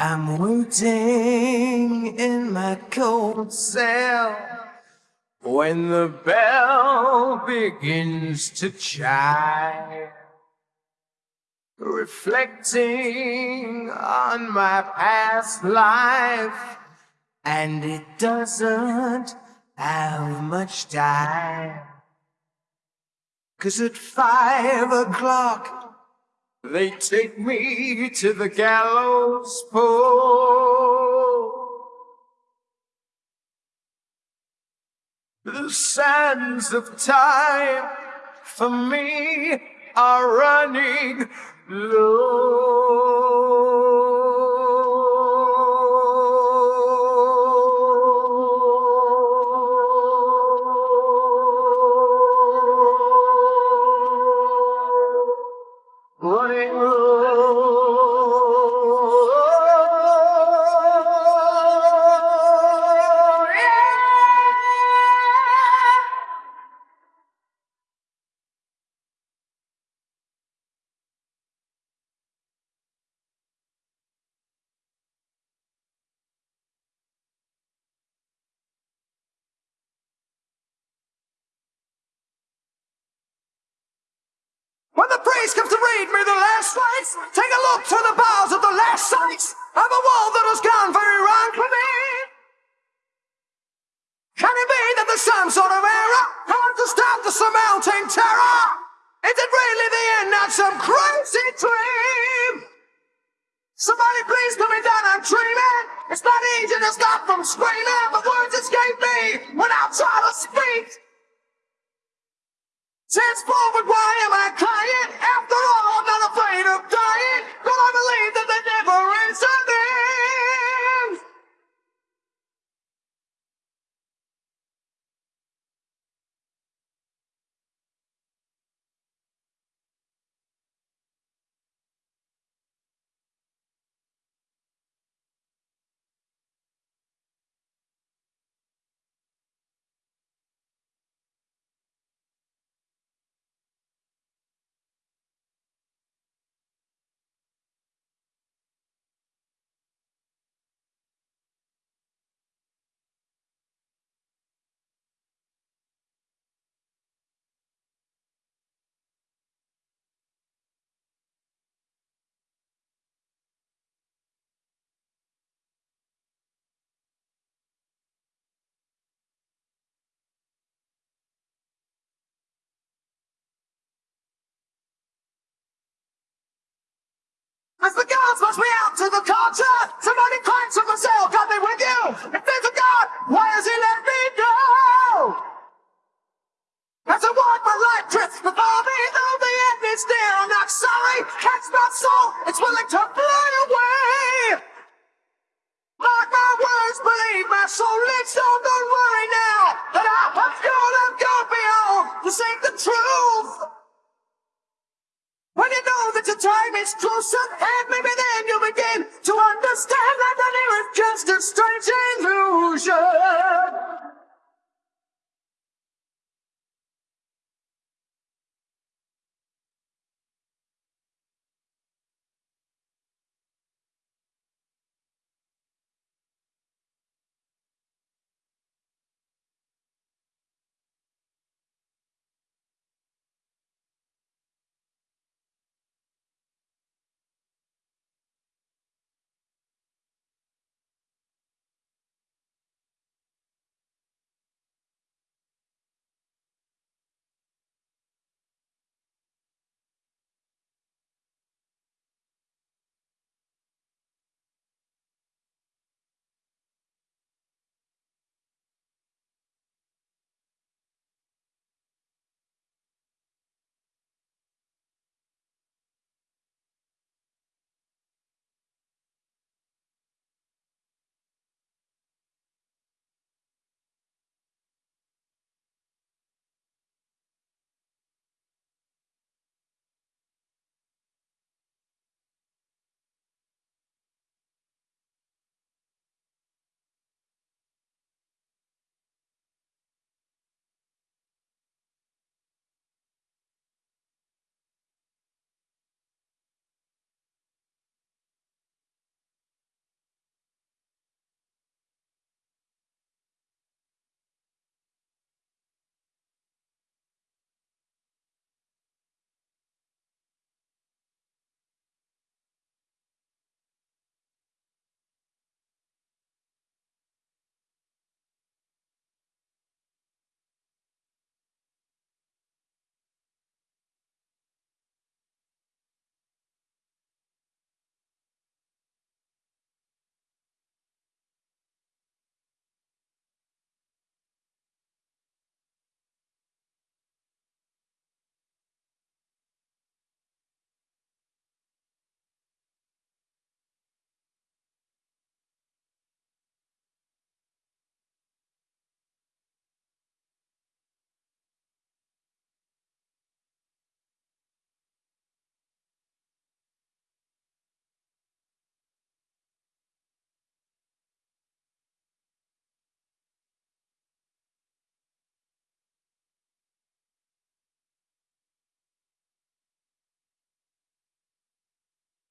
I'm waiting in my cold cell when the bell begins to chime, reflecting on my past life, and it doesn't have much time. Cause at five o'clock, they take me to the gallows pole. The sands of time for me are running low. Running low. Take a look through the bars of the last sights of a world that has gone very wrong for me. Can it be that there's some sort of error? Hard to stop the surmounting terror? Is it really the end, not some crazy dream? Somebody please put me down, I'm dreaming. It's not easy to stop from screaming, but words escape me when I try to speak. Sense forward, why am I crying? After all, I'm not afraid of dying. But I believe that there to somebody cries from the cell, got me with you. If there's a God, why has he let me go? As I walk my life drifts before me, though the end is near, I'm not sorry. Catch my soul, it's willing to fly away. Mark my words, believe my soul lives on. Don't worry now that I have gone, I've gone beyond to seek the truth. When you know that your time is close at hand, maybe then you'll begin to understand that the is just a strange illusion.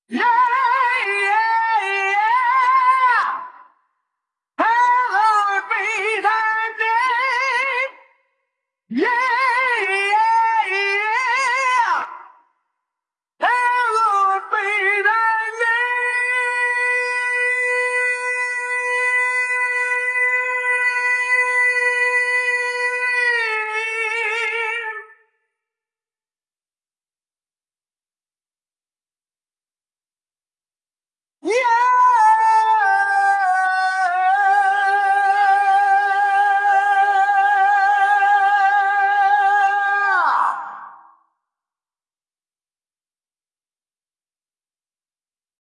Yeah!